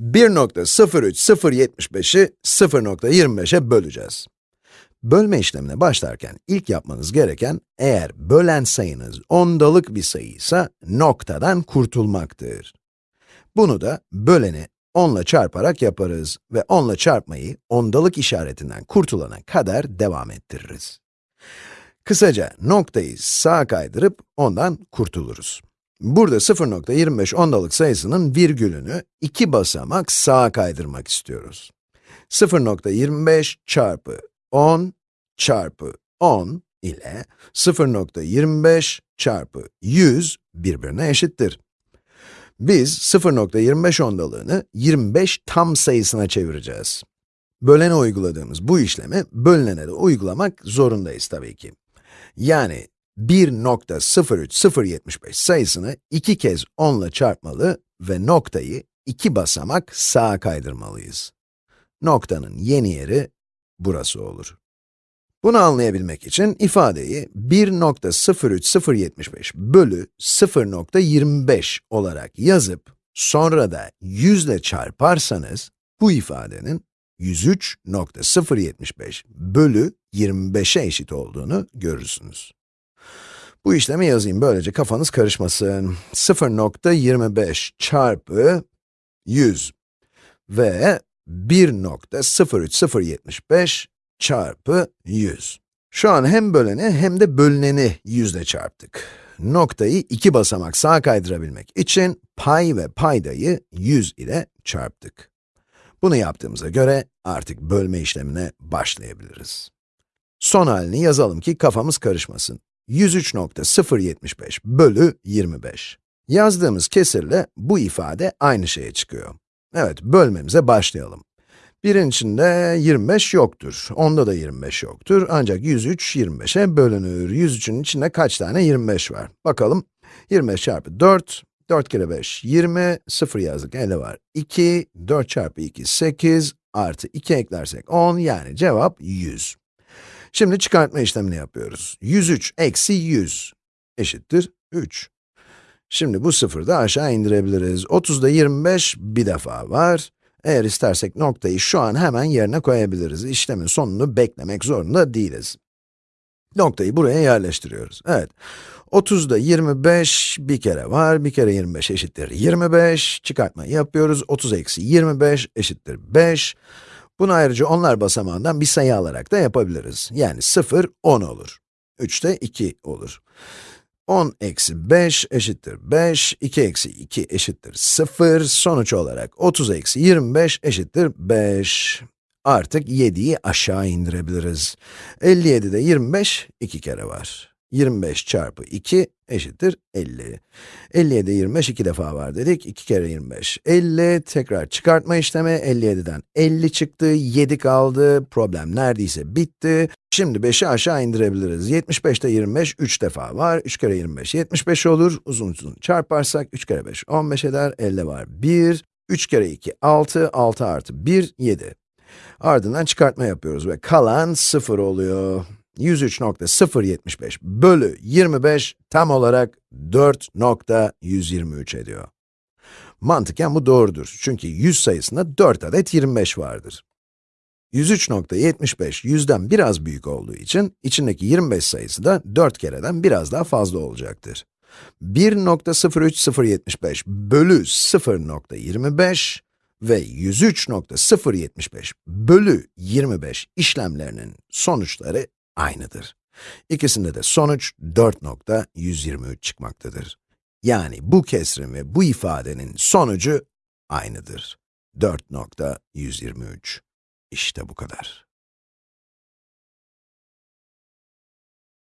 1.03075'i 0.25'e böleceğiz. Bölme işlemine başlarken ilk yapmanız gereken, eğer bölen sayınız ondalık bir sayıysa, noktadan kurtulmaktır. Bunu da böleni 10 ile çarparak yaparız ve 10 ile çarpmayı ondalık işaretinden kurtulana kadar devam ettiririz. Kısaca noktayı sağa kaydırıp ondan kurtuluruz. Burada 0.25 ondalık sayısının virgülünü iki basamak sağa kaydırmak istiyoruz. 0.25 çarpı 10 çarpı 10 ile 0.25 çarpı 100 birbirine eşittir. Biz 0.25 ondalığını 25 tam sayısına çevireceğiz. Bölene uyguladığımız bu işlemi bölünene de uygulamak zorundayız tabii ki. Yani 1.03075 sayısını iki kez 10 ile çarpmalı ve noktayı iki basamak sağa kaydırmalıyız. Noktanın yeni yeri burası olur. Bunu anlayabilmek için ifadeyi 1.03075 bölü 0.25 olarak yazıp, sonra da 100 ile çarparsanız, bu ifadenin 103.075 bölü 25'e eşit olduğunu görürsünüz. Bu işlemi yazayım, böylece kafanız karışmasın. 0.25 çarpı 100 ve 1.03075 çarpı 100. Şu an hem böleni hem de bölüneni 100 ile çarptık. Noktayı iki basamak sağa kaydırabilmek için pay ve paydayı 100 ile çarptık. Bunu yaptığımıza göre artık bölme işlemine başlayabiliriz. Son halini yazalım ki kafamız karışmasın. 103.075 bölü 25. Yazdığımız kesirle bu ifade aynı şeye çıkıyor. Evet, bölmemize başlayalım. Birin içinde 25 yoktur, onda da 25 yoktur. Ancak 103, 25'e bölünür. 103'ün içinde kaç tane 25 var? Bakalım. 25 çarpı 4, 4 kere 5, 20, 0 yazdık, elde var. 2, 4 çarpı 2, 8, artı 2 eklersek 10, yani cevap 100. Şimdi çıkartma işlemini yapıyoruz. 103 eksi 100 eşittir 3. Şimdi bu sıfırı da aşağı indirebiliriz. 30'da 25 bir defa var. Eğer istersek noktayı şu an hemen yerine koyabiliriz. İşlemin sonunu beklemek zorunda değiliz. Noktayı buraya yerleştiriyoruz. Evet. 30'da 25 bir kere var, bir kere 25 eşittir 25. Çıkartma yapıyoruz. 30 eksi 25 eşittir 5. Bunu ayrıca onlar basamağından bir sayı alarak da yapabiliriz. Yani 0, 10 olur. 3 de 2 olur. 10 eksi 5 eşittir 5, 2 eksi 2 eşittir 0, sonuç olarak 30 eksi 25 eşittir 5. Artık 7'yi aşağı indirebiliriz. 57'de 25, 2 kere var. 25 çarpı 2 eşittir 50. 57'de 25 iki defa var dedik. 2 kere 25, 50. Tekrar çıkartma işlemi, 57'den 50 çıktı, 7 kaldı. Problem neredeyse bitti. Şimdi 5'i aşağı indirebiliriz. 75'te 25, 3 defa var. 3 kere 25, 75 olur. Uzun uzun çarparsak, 3 kere 5, 15 eder. 50 var, 1. 3 kere 2, 6. 6 artı 1, 7. Ardından çıkartma yapıyoruz ve kalan 0 oluyor. 103.075 bölü 25 tam olarak 4.123 ediyor. Mantıken bu doğrudur. Çünkü 100 sayısında 4 adet 25 vardır. 103.75 100'den biraz büyük olduğu için, içindeki 25 sayısı da 4 kereden biraz daha fazla olacaktır. 1.03075 bölü 0.25 ve 103.075 bölü 25 işlemlerinin sonuçları aynıdır. İkisinde de sonuç 4.123 çıkmaktadır. Yani bu kesrin ve bu ifadenin sonucu aynıdır. 4.123. İşte bu kadar.